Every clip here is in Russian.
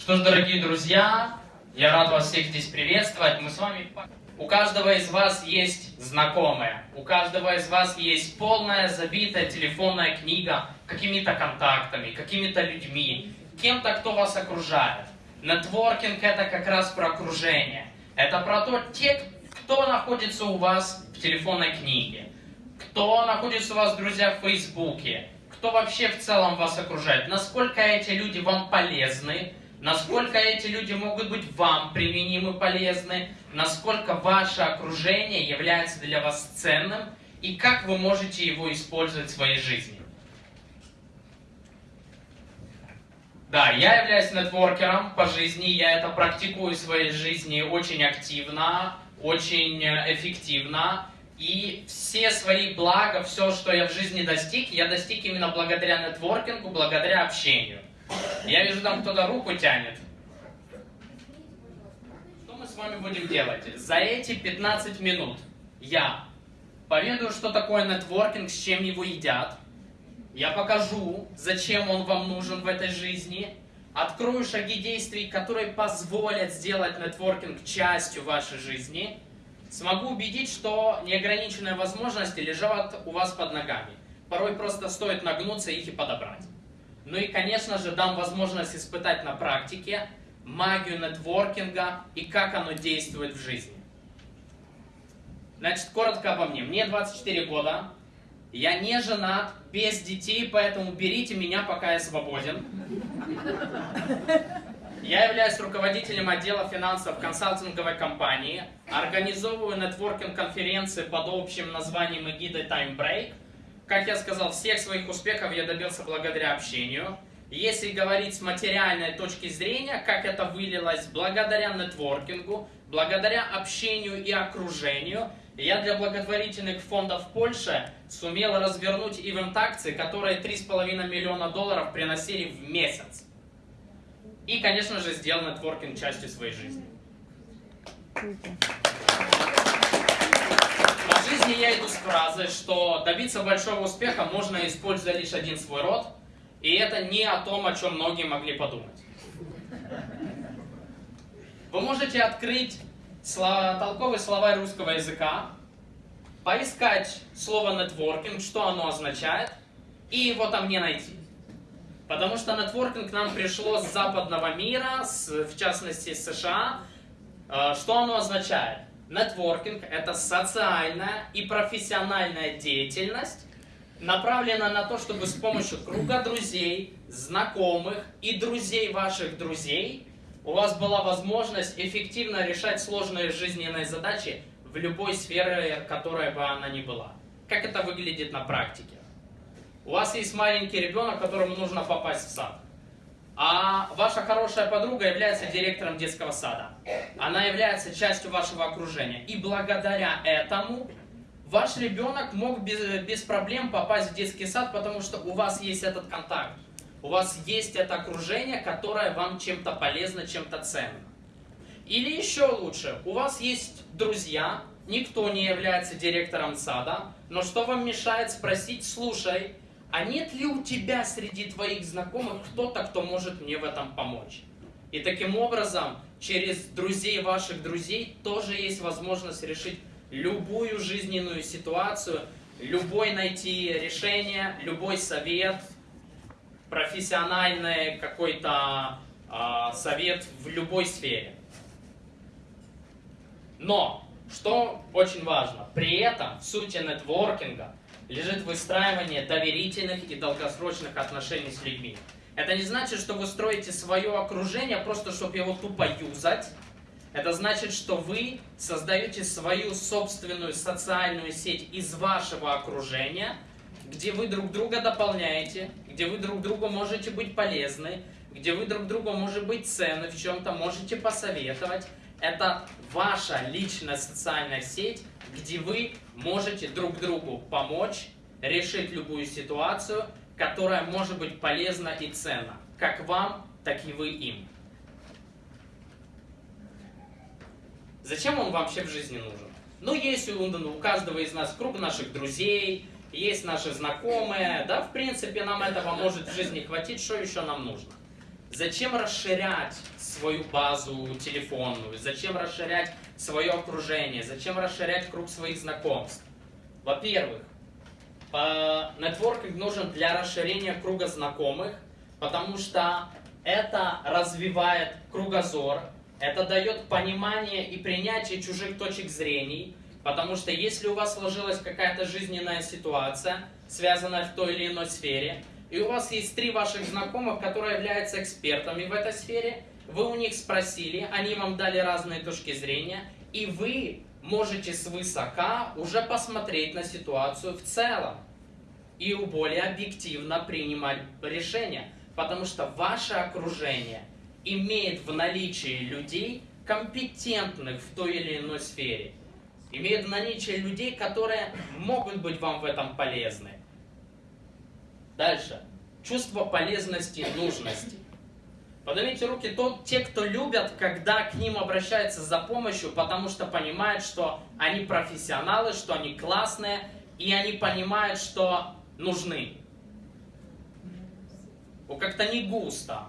Что ж, дорогие друзья, я рад вас всех здесь приветствовать. Мы с вами... У каждого из вас есть знакомые, у каждого из вас есть полная забитая телефонная книга какими-то контактами, какими-то людьми, кем-то, кто вас окружает. Нетворкинг это как раз про окружение. Это про то, те, кто находится у вас в телефонной книге, кто находится у вас, друзья, в Фейсбуке, кто вообще в целом вас окружает, насколько эти люди вам полезны, насколько эти люди могут быть вам применимы, полезны, насколько ваше окружение является для вас ценным и как вы можете его использовать в своей жизни. Да, я являюсь нетворкером по жизни, я это практикую в своей жизни очень активно, очень эффективно. И все свои блага, все, что я в жизни достиг, я достиг именно благодаря нетворкингу, благодаря общению. Я вижу, там кто-то руку тянет. Что мы с вами будем делать? За эти 15 минут я поведаю, что такое нетворкинг, с чем его едят. Я покажу, зачем он вам нужен в этой жизни. Открою шаги действий, которые позволят сделать нетворкинг частью вашей жизни смогу убедить, что неограниченные возможности лежат у вас под ногами. Порой просто стоит нагнуться их и подобрать. Ну и, конечно же, дам возможность испытать на практике магию нетворкинга и как оно действует в жизни. Значит, коротко обо мне. Мне 24 года, я не женат, без детей, поэтому берите меня, пока я свободен. Я являюсь руководителем отдела финансов консалтинговой компании, организовываю нетворкинг-конференции под общим названием эгидой Time Break. Как я сказал, всех своих успехов я добился благодаря общению. Если говорить с материальной точки зрения, как это вылилось благодаря нетворкингу, благодаря общению и окружению, я для благотворительных фондов Польши сумел развернуть ивент-акции, которые 3,5 миллиона долларов приносили в месяц. И, конечно же, сделал нетворкинг частью своей жизни. По жизни я иду с фразой, что добиться большого успеха можно, используя лишь один свой род, и это не о том, о чем многие могли подумать. Вы можете открыть слова, толковый словарь русского языка, поискать слово нетворкинг, что оно означает, и его там не найти. Потому что нетворкинг к нам пришло с западного мира, с, в частности с США. А, что оно означает? Нетворкинг – это социальная и профессиональная деятельность, направлена на то, чтобы с помощью круга друзей, знакомых и друзей ваших друзей у вас была возможность эффективно решать сложные жизненные задачи в любой сфере, которая бы она ни была. Как это выглядит на практике? У вас есть маленький ребенок, которому нужно попасть в сад. А ваша хорошая подруга является директором детского сада. Она является частью вашего окружения. И благодаря этому ваш ребенок мог без, без проблем попасть в детский сад, потому что у вас есть этот контакт. У вас есть это окружение, которое вам чем-то полезно, чем-то ценно. Или еще лучше, у вас есть друзья, никто не является директором сада, но что вам мешает спросить, слушай, а нет ли у тебя среди твоих знакомых кто-то, кто может мне в этом помочь? И таким образом, через друзей ваших друзей тоже есть возможность решить любую жизненную ситуацию, любой найти решение, любой совет, профессиональный какой-то э, совет в любой сфере. Но, что очень важно, при этом в сути нетворкинга лежит выстраивание доверительных и долгосрочных отношений с людьми. Это не значит, что вы строите свое окружение просто, чтобы его тупо юзать. Это значит, что вы создаете свою собственную социальную сеть из вашего окружения, где вы друг друга дополняете, где вы друг другу можете быть полезны, где вы друг другу можете быть ценны, в чем-то можете посоветовать. Это ваша личная социальная сеть, где вы можете друг другу помочь решить любую ситуацию, которая может быть полезна и ценна, как вам, так и вы им. Зачем он вообще в жизни нужен? Ну, есть у, у каждого из нас круг наших друзей, есть наши знакомые, да, в принципе, нам этого может в жизни хватить, что еще нам нужно? Зачем расширять свою базу телефонную? Зачем расширять свое окружение? Зачем расширять круг своих знакомств? Во-первых, нетворкинг нужен для расширения круга знакомых, потому что это развивает кругозор, это дает понимание и принятие чужих точек зрения, потому что если у вас сложилась какая-то жизненная ситуация, связанная в той или иной сфере, и у вас есть три ваших знакомых, которые являются экспертами в этой сфере, вы у них спросили, они вам дали разные точки зрения, и вы можете свысока уже посмотреть на ситуацию в целом и более объективно принимать решения, потому что ваше окружение имеет в наличии людей, компетентных в той или иной сфере, имеет в наличии людей, которые могут быть вам в этом полезны. Дальше. Чувство полезности и нужности. Поднимите руки тот, те, кто любят, когда к ним обращаются за помощью, потому что понимают, что они профессионалы, что они классные, и они понимают, что нужны. Ну, как-то не густо.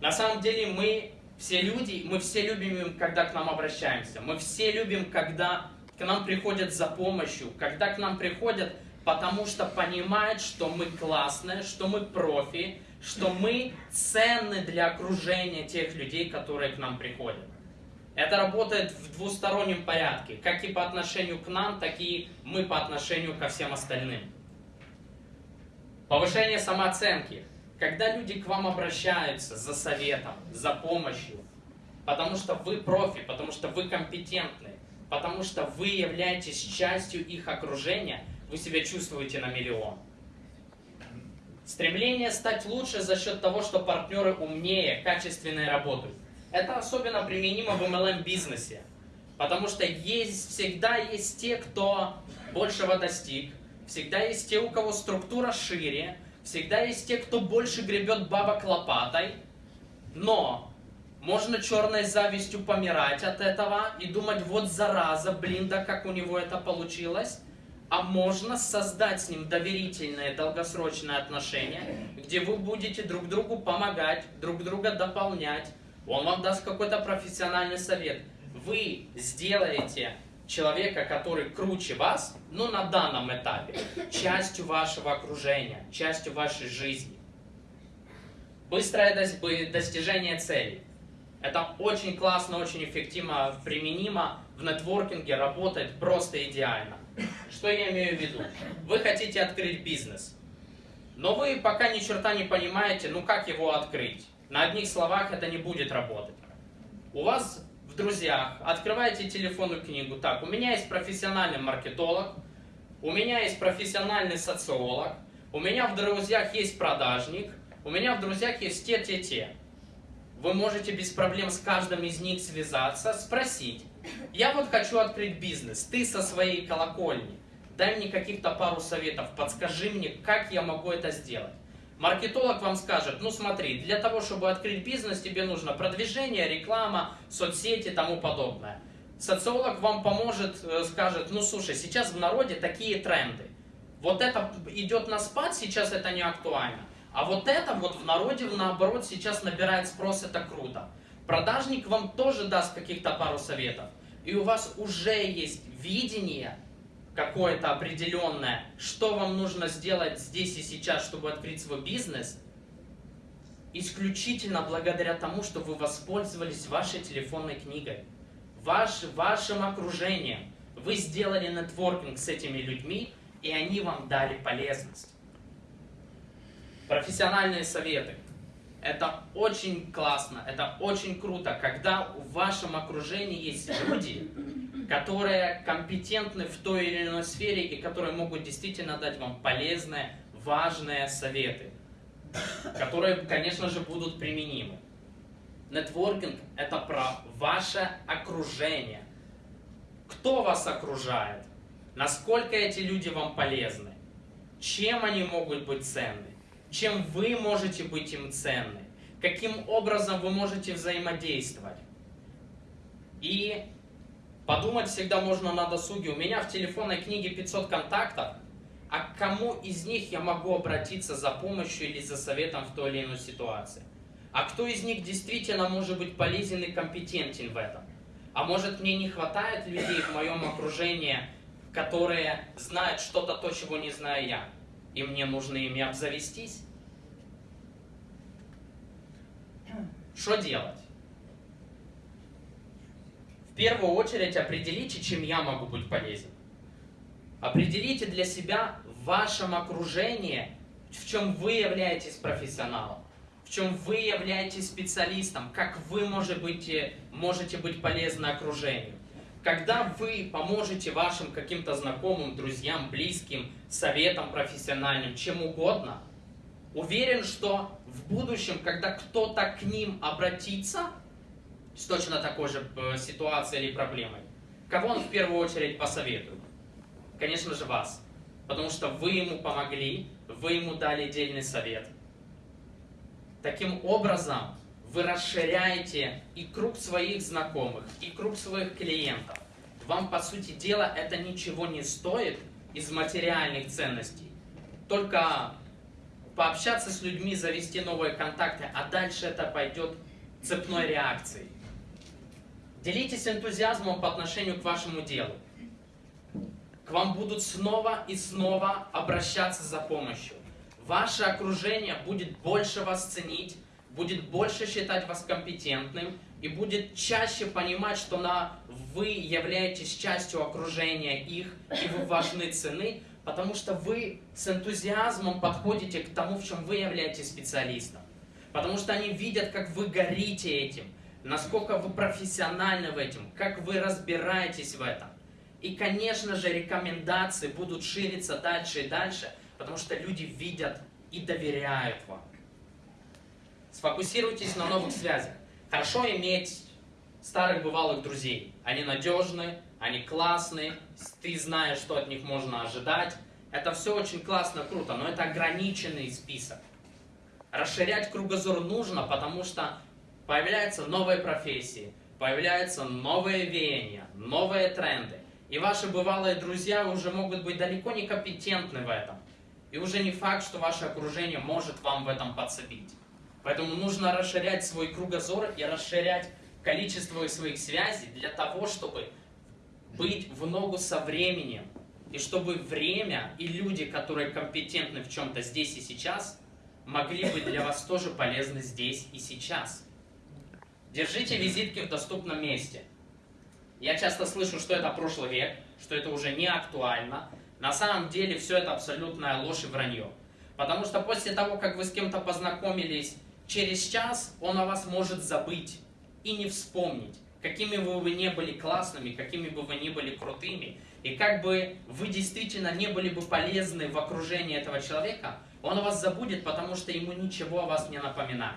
На самом деле мы все люди, мы все любим, когда к нам обращаемся. Мы все любим, когда к нам приходят за помощью, когда к нам приходят потому что понимает, что мы классные, что мы профи, что мы ценны для окружения тех людей, которые к нам приходят. Это работает в двустороннем порядке, как и по отношению к нам, так и мы по отношению ко всем остальным. Повышение самооценки. Когда люди к вам обращаются за советом, за помощью, потому что вы профи, потому что вы компетентны, потому что вы являетесь частью их окружения, вы себя чувствуете на миллион. Стремление стать лучше за счет того, что партнеры умнее, качественнее работают. Это особенно применимо в MLM-бизнесе. Потому что есть, всегда есть те, кто большего достиг. Всегда есть те, у кого структура шире. Всегда есть те, кто больше гребет бабок лопатой. Но можно черной завистью помирать от этого и думать, вот зараза, блин, да как у него это получилось а можно создать с ним доверительные долгосрочные отношения, где вы будете друг другу помогать, друг друга дополнять, он вам даст какой-то профессиональный совет. Вы сделаете человека, который круче вас, ну на данном этапе, частью вашего окружения, частью вашей жизни. Быстрое достижение целей. Это очень классно, очень эффективно применимо в нетворкинге, работает просто идеально. Что я имею в виду? Вы хотите открыть бизнес, но вы пока ни черта не понимаете, ну как его открыть. На одних словах это не будет работать. У вас в друзьях открываете телефонную книгу. Так, у меня есть профессиональный маркетолог, у меня есть профессиональный социолог, у меня в друзьях есть продажник, у меня в друзьях есть те-те-те. Вы можете без проблем с каждым из них связаться, спросить, я вот хочу открыть бизнес, ты со своей колокольни, дай мне каких-то пару советов, подскажи мне, как я могу это сделать. Маркетолог вам скажет, ну смотри, для того, чтобы открыть бизнес, тебе нужно продвижение, реклама, соцсети и тому подобное. Социолог вам поможет, э, скажет, ну слушай, сейчас в народе такие тренды. Вот это идет на спад, сейчас это не актуально. А вот это вот в народе, наоборот, сейчас набирает спрос, это круто. Продажник вам тоже даст каких-то пару советов. И у вас уже есть видение какое-то определенное, что вам нужно сделать здесь и сейчас, чтобы открыть свой бизнес, исключительно благодаря тому, что вы воспользовались вашей телефонной книгой, ваш, вашим окружением. Вы сделали нетворкинг с этими людьми, и они вам дали полезность. Профессиональные советы. Это очень классно, это очень круто, когда в вашем окружении есть люди, которые компетентны в той или иной сфере и которые могут действительно дать вам полезные, важные советы, которые, конечно же, будут применимы. Нетворкинг – это про ваше окружение. Кто вас окружает? Насколько эти люди вам полезны? Чем они могут быть ценны? Чем вы можете быть им ценны, каким образом вы можете взаимодействовать. И подумать всегда можно на досуге. У меня в телефонной книге 500 контактов, а к кому из них я могу обратиться за помощью или за советом в той или иной ситуации. А кто из них действительно может быть полезен и компетентен в этом? А может мне не хватает людей в моем окружении, которые знают что-то то, чего не знаю я, и мне нужно ими обзавестись? Что делать? В первую очередь определите, чем я могу быть полезен. Определите для себя в вашем окружении, в чем вы являетесь профессионалом, в чем вы являетесь специалистом, как вы можете быть, можете быть полезны окружению. Когда вы поможете вашим каким-то знакомым, друзьям, близким, советам профессиональным, чем угодно, уверен, что в будущем, когда кто-то к ним обратится с точно такой же э, ситуацией или проблемой, кого он в первую очередь посоветует? Конечно же вас. Потому что вы ему помогли, вы ему дали дельный совет. Таким образом, вы расширяете и круг своих знакомых, и круг своих клиентов. Вам, по сути дела, это ничего не стоит из материальных ценностей. Только пообщаться с людьми, завести новые контакты, а дальше это пойдет цепной реакцией. Делитесь энтузиазмом по отношению к вашему делу. К вам будут снова и снова обращаться за помощью. Ваше окружение будет больше вас ценить, будет больше считать вас компетентным и будет чаще понимать, что на, вы являетесь частью окружения их, и вы важны цены, потому что вы с энтузиазмом подходите к тому, в чем вы являетесь специалистом. Потому что они видят, как вы горите этим, насколько вы профессиональны в этом, как вы разбираетесь в этом. И, конечно же, рекомендации будут шириться дальше и дальше, потому что люди видят и доверяют вам. Сфокусируйтесь на новых связях. Хорошо иметь старых бывалых друзей. Они надежны, они классные, ты знаешь, что от них можно ожидать. Это все очень классно, круто, но это ограниченный список. Расширять кругозор нужно, потому что появляются новые профессии, появляются новые веяния, новые тренды. И ваши бывалые друзья уже могут быть далеко не компетентны в этом. И уже не факт, что ваше окружение может вам в этом подцепить. Поэтому нужно расширять свой кругозор и расширять количество своих связей для того, чтобы быть в ногу со временем. И чтобы время и люди, которые компетентны в чем-то здесь и сейчас, могли быть для вас тоже полезны здесь и сейчас. Держите визитки в доступном месте. Я часто слышу, что это прошлый век, что это уже не актуально. На самом деле все это абсолютная ложь и вранье. Потому что после того, как вы с кем-то познакомились, через час он о вас может забыть и не вспомнить. Какими бы вы не были классными, какими бы вы ни были крутыми, и как бы вы действительно не были бы полезны в окружении этого человека, он о вас забудет, потому что ему ничего о вас не напоминает.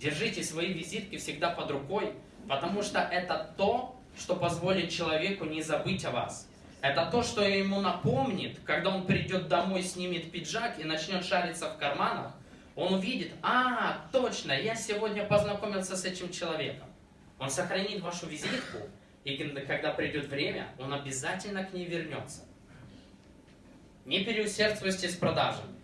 Держите свои визитки всегда под рукой, потому что это то, что позволит человеку не забыть о вас. Это то, что ему напомнит, когда он придет домой, снимет пиджак и начнет шариться в карманах, он увидит, а, точно, я сегодня познакомился с этим человеком. Он сохранит вашу визитку, и когда придет время, он обязательно к ней вернется. Не переусердствуйте с продажами.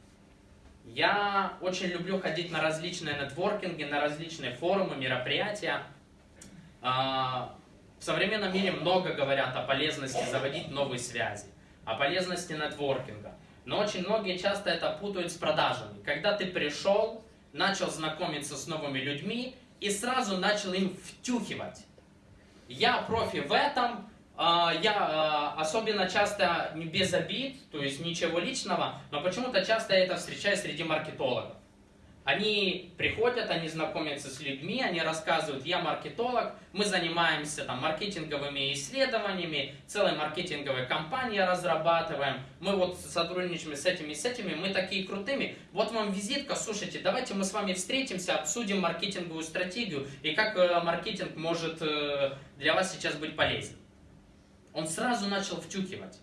Я очень люблю ходить на различные нетворкинги, на различные форумы, мероприятия. В современном мире много говорят о полезности заводить новые связи, о полезности нетворкинга. Но очень многие часто это путают с продажами. Когда ты пришел, начал знакомиться с новыми людьми и сразу начал им втюхивать. Я профи в этом, а, я а, особенно часто не без обид, то есть ничего личного, но почему-то часто я это встречаю среди маркетологов. Они приходят, они знакомятся с людьми, они рассказывают, я маркетолог, мы занимаемся там маркетинговыми исследованиями, целой маркетинговой компанией разрабатываем, мы вот сотрудничаем с этими с этими, мы такие крутыми. Вот вам визитка, слушайте, давайте мы с вами встретимся, обсудим маркетинговую стратегию и как э, маркетинг может э, для вас сейчас быть полезен. Он сразу начал втюхивать.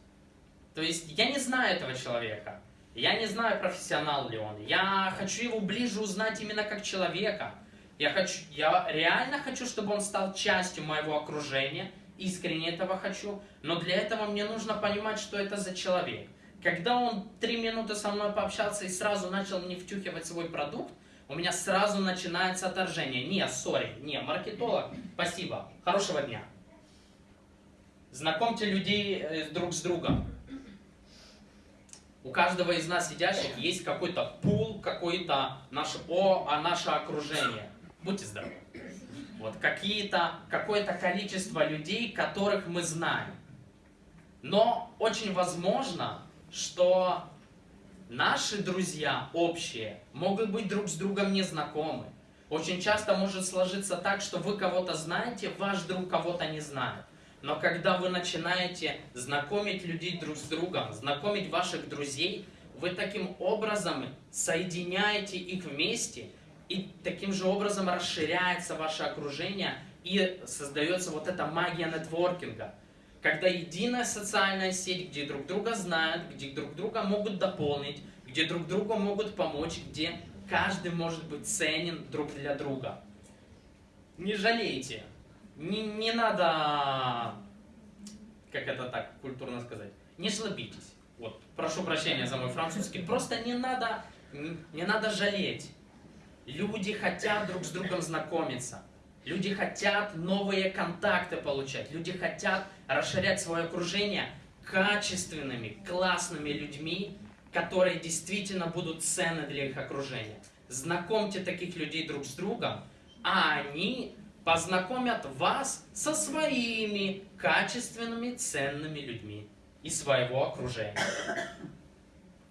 То есть я не знаю этого человека. Я не знаю, профессионал ли он. Я хочу его ближе узнать именно как человека. Я, хочу, я реально хочу, чтобы он стал частью моего окружения искренне этого хочу, но для этого мне нужно понимать, что это за человек. Когда он три минуты со мной пообщался и сразу начал мне втюхивать свой продукт, у меня сразу начинается отторжение. Не, сори, не, маркетолог, спасибо, хорошего дня. Знакомьте людей э, друг с другом. У каждого из нас сидящих есть какой-то пул, какой-то наше о, а наше окружение. Будьте здоровы. Вот какие-то, какое-то количество людей, которых мы знаем. Но очень возможно, что наши друзья общие могут быть друг с другом незнакомы. Очень часто может сложиться так, что вы кого-то знаете, ваш друг кого-то не знает. Но когда вы начинаете знакомить людей друг с другом, знакомить ваших друзей, вы таким образом соединяете их вместе, и таким же образом расширяется ваше окружение, и создается вот эта магия нетворкинга. Когда единая социальная сеть, где друг друга знают, где друг друга могут дополнить, где друг другу могут помочь, где каждый может быть ценен друг для друга. Не жалейте не, не надо, как это так культурно сказать, не слабитесь. Вот, прошу прощения за мой французский. Просто не надо, не, не надо жалеть. Люди хотят друг с другом знакомиться. Люди хотят новые контакты получать. Люди хотят расширять свое окружение качественными, классными людьми, которые действительно будут ценны для их окружения. Знакомьте таких людей друг с другом, а они познакомят вас со своими качественными, ценными людьми из своего окружения.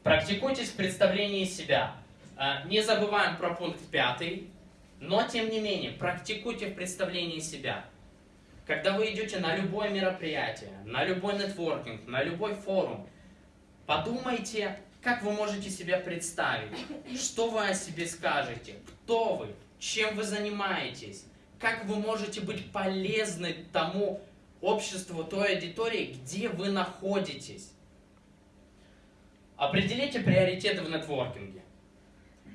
Практикуйтесь в представлении себя. А, не забываем про пункт пятый, но тем не менее, практикуйте в представлении себя. Когда вы идете на любое мероприятие, на любой нетворкинг, на любой форум, подумайте, как вы можете себя представить, что вы о себе скажете, кто вы, чем вы занимаетесь, как вы можете быть полезны тому обществу, той аудитории, где вы находитесь. Определите приоритеты в нетворкинге.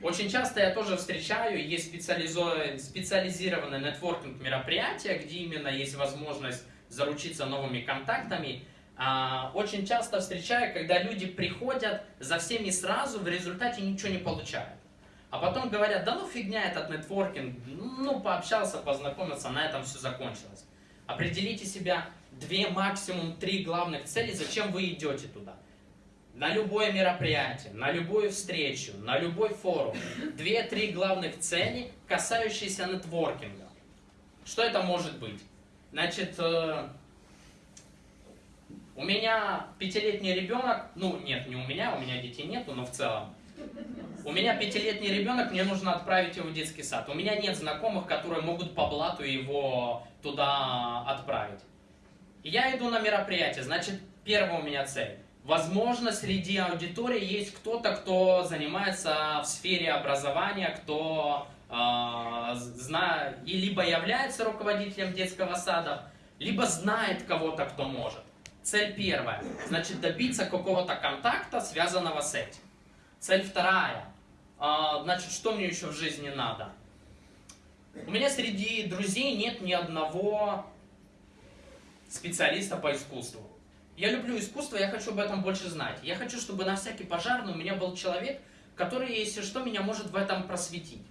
Очень часто я тоже встречаю, есть специализированные нетворкинг мероприятия, где именно есть возможность заручиться новыми контактами. А, очень часто встречаю, когда люди приходят за всеми сразу, в результате ничего не получают. А потом говорят, да ну фигня этот нетворкинг, ну пообщался, познакомился, на этом все закончилось. Определите себя две, максимум три главных цели, зачем вы идете туда. На любое мероприятие, на любую встречу, на любой форум. Две-три главных цели, касающиеся нетворкинга. Что это может быть? Значит, э, у меня пятилетний ребенок, ну нет, не у меня, у меня детей нету, но в целом. У меня пятилетний ребенок, мне нужно отправить его в детский сад. У меня нет знакомых, которые могут по блату его туда отправить. Я иду на мероприятие, значит, первая у меня цель. Возможно, среди аудитории есть кто-то, кто занимается в сфере образования, кто э, зна... и либо является руководителем детского сада, либо знает кого-то, кто может. Цель первая. Значит, добиться какого-то контакта, связанного с этим. Цель вторая. А, значит, что мне еще в жизни надо? У меня среди друзей нет ни одного специалиста по искусству. Я люблю искусство, я хочу об этом больше знать. Я хочу, чтобы на всякий пожарный у меня был человек, который, если что, меня может в этом просветить.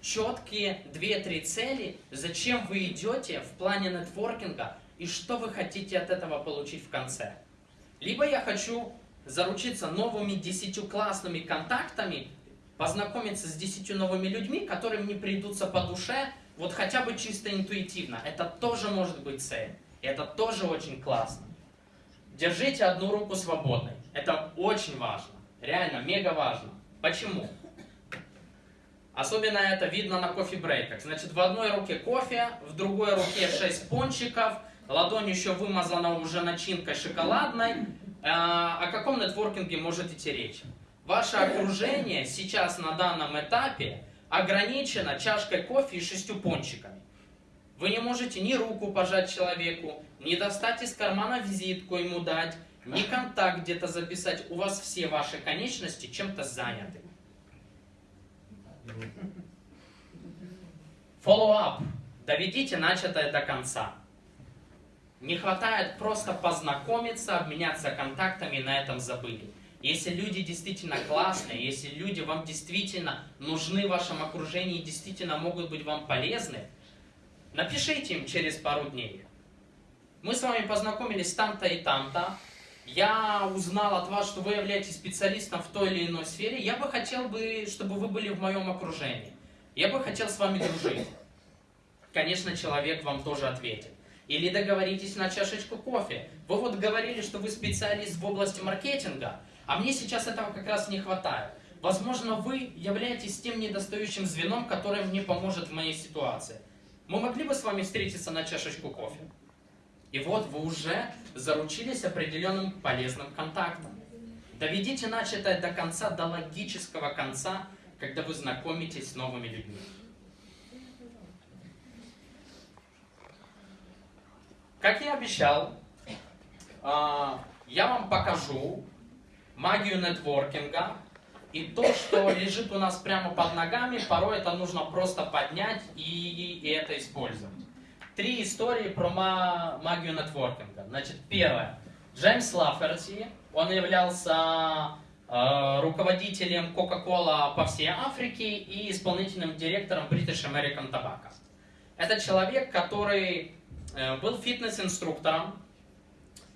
Четкие две-три цели, зачем вы идете в плане нетворкинга и что вы хотите от этого получить в конце. Либо я хочу заручиться новыми десятью классными контактами познакомиться с десятью новыми людьми, которые мне придутся по душе, вот хотя бы чисто интуитивно. Это тоже может быть цель. И это тоже очень классно. Держите одну руку свободной. Это очень важно. Реально, мега важно. Почему? Особенно это видно на кофе-брейках. Значит, в одной руке кофе, в другой руке 6 пончиков, ладонь еще вымазана уже начинкой шоколадной. А, о каком нетворкинге может идти речь? Ваше окружение сейчас на данном этапе ограничено чашкой кофе и шестью пончиками. Вы не можете ни руку пожать человеку, ни достать из кармана визитку ему дать, ни контакт где-то записать. У вас все ваши конечности чем-то заняты. Follow-up. Доведите начатое до конца. Не хватает просто познакомиться, обменяться контактами и на этом забыли. Если люди действительно классные, если люди вам действительно нужны в вашем окружении и действительно могут быть вам полезны, напишите им через пару дней. Мы с вами познакомились там-то и там-то. Я узнал от вас, что вы являетесь специалистом в той или иной сфере. Я бы хотел, бы, чтобы вы были в моем окружении. Я бы хотел с вами дружить. Конечно, человек вам тоже ответит. Или договоритесь на чашечку кофе. Вы вот говорили, что вы специалист в области маркетинга, а мне сейчас этого как раз не хватает. Возможно, вы являетесь тем недостающим звеном, которое мне поможет в моей ситуации. Мы могли бы с вами встретиться на чашечку кофе? И вот вы уже заручились определенным полезным контактом. Доведите начатое до конца, до логического конца, когда вы знакомитесь с новыми людьми. Как я обещал, а, я вам покажу магию нетворкинга и то, что лежит у нас прямо под ногами, порой это нужно просто поднять и, и это использовать. Три истории про магию нетворкинга. Значит, первое. Джеймс Лаферти, он являлся э, руководителем Coca-Cola по всей Африке и исполнительным директором British American Tobacco. Это человек, который был фитнес-инструктором.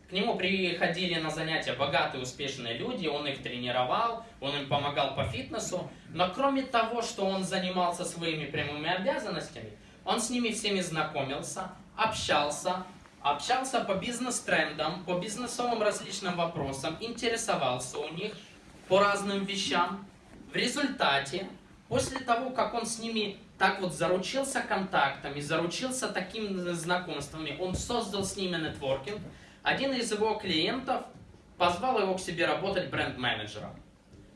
К нему приходили на занятия богатые, успешные люди, он их тренировал, он им помогал по фитнесу. Но кроме того, что он занимался своими прямыми обязанностями, он с ними всеми знакомился, общался, общался по бизнес-трендам, по бизнесовым различным вопросам, интересовался у них по разным вещам. В результате, после того, как он с ними так вот заручился контактами, заручился такими знакомствами, он создал с ними нетворкинг. Один из его клиентов позвал его к себе работать бренд-менеджером.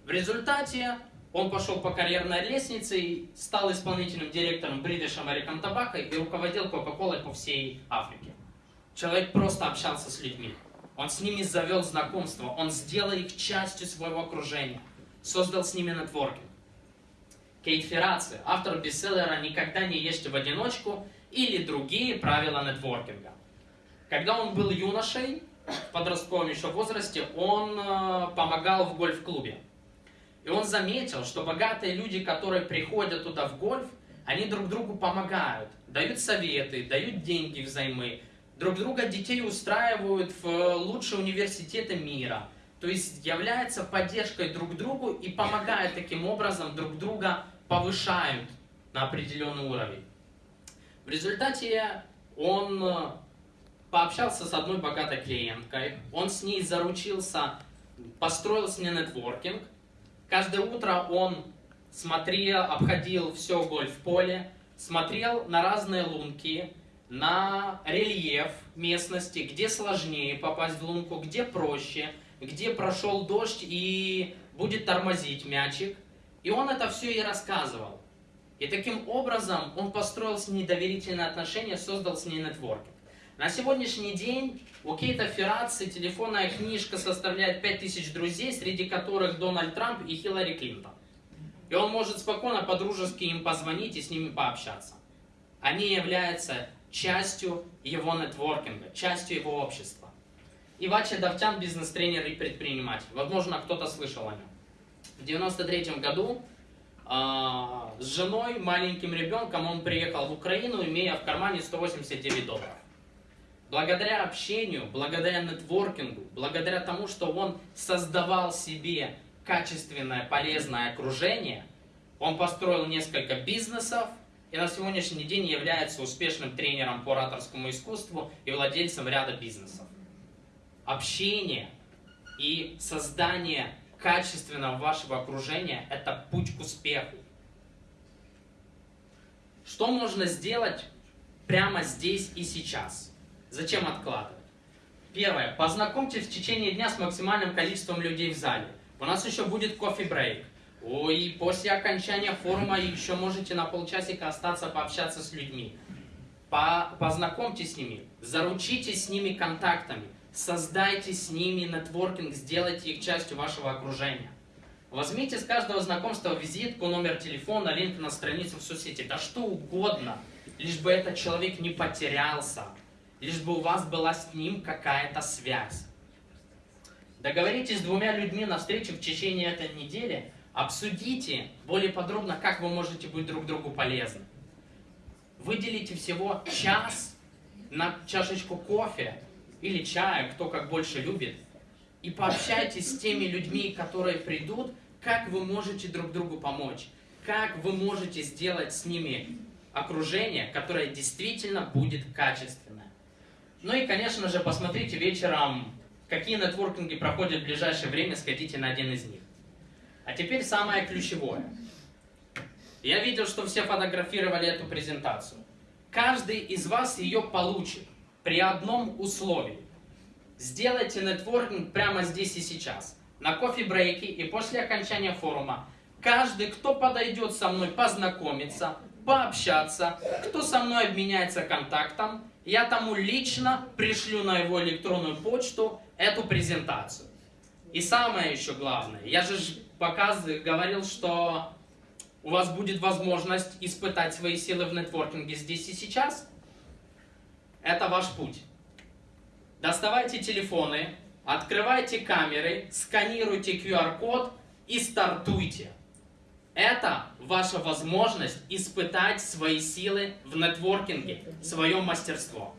В результате он пошел по карьерной лестнице и стал исполнительным директором British American Tobacco и руководил Coca-Cola по всей Африке. Человек просто общался с людьми. Он с ними завел знакомство, он сделал их частью своего окружения, создал с ними нетворкинг. Кейт Ферраци, автор бестселлера «Никогда не ешьте в одиночку» или другие правила нетворкинга. Когда он был юношей, в подростковом еще возрасте, он э, помогал в гольф-клубе. И он заметил, что богатые люди, которые приходят туда в гольф, они друг другу помогают, дают советы, дают деньги взаймы, друг друга детей устраивают в лучшие университеты мира. То есть является поддержкой друг другу и помогает таким образом друг друга повышают на определенный уровень. В результате он э, пообщался с одной богатой клиенткой, он с ней заручился, построил с ней нетворкинг. Каждое утро он смотрел, обходил все гольф-поле, смотрел на разные лунки, на рельеф местности, где сложнее попасть в лунку, где проще, где прошел дождь и будет тормозить мячик – и он это все и рассказывал. И таким образом он построил с ней доверительные отношения, создал с ней нетворкинг. На сегодняшний день у Кейта Ферраци телефонная книжка составляет 5000 друзей, среди которых Дональд Трамп и Хиллари Клинтон. И он может спокойно по-дружески им позвонить и с ними пообщаться. Они являются частью его нетворкинга, частью его общества. Ивача Давтян – бизнес-тренер и предприниматель. Возможно, кто-то слышал о нем в 93 году э, с женой, маленьким ребенком он приехал в Украину, имея в кармане 189 долларов. Благодаря общению, благодаря нетворкингу, благодаря тому, что он создавал себе качественное, полезное окружение, он построил несколько бизнесов и на сегодняшний день является успешным тренером по ораторскому искусству и владельцем ряда бизнесов. Общение и создание качественного вашего окружения – это путь к успеху. Что можно сделать прямо здесь и сейчас? Зачем откладывать? Первое. Познакомьтесь в течение дня с максимальным количеством людей в зале. У нас еще будет кофе-брейк. И после окончания форума еще можете на полчасика остаться пообщаться с людьми. По познакомьтесь с ними, заручитесь с ними контактами. Создайте с ними нетворкинг, сделайте их частью вашего окружения. Возьмите с каждого знакомства визитку, номер телефона, линк на страницу в соцсети, да что угодно, лишь бы этот человек не потерялся, лишь бы у вас была с ним какая-то связь. Договоритесь с двумя людьми на встрече в течение этой недели, обсудите более подробно, как вы можете быть друг другу полезны. Выделите всего час на чашечку кофе или чая, кто как больше любит, и пообщайтесь с теми людьми, которые придут, как вы можете друг другу помочь, как вы можете сделать с ними окружение, которое действительно будет качественное. Ну и, конечно же, посмотрите вечером, какие нетворкинги проходят в ближайшее время, сходите на один из них. А теперь самое ключевое. Я видел, что все фотографировали эту презентацию. Каждый из вас ее получит при одном условии. Сделайте нетворкинг прямо здесь и сейчас. На кофе-брейке и после окончания форума. Каждый, кто подойдет со мной познакомиться, пообщаться, кто со мной обменяется контактом, я тому лично пришлю на его электронную почту эту презентацию. И самое еще главное, я же показывал, говорил, что у вас будет возможность испытать свои силы в нетворкинге здесь и сейчас. Это ваш путь. Доставайте телефоны, открывайте камеры, сканируйте QR-код и стартуйте. Это ваша возможность испытать свои силы в нетворкинге, свое мастерство.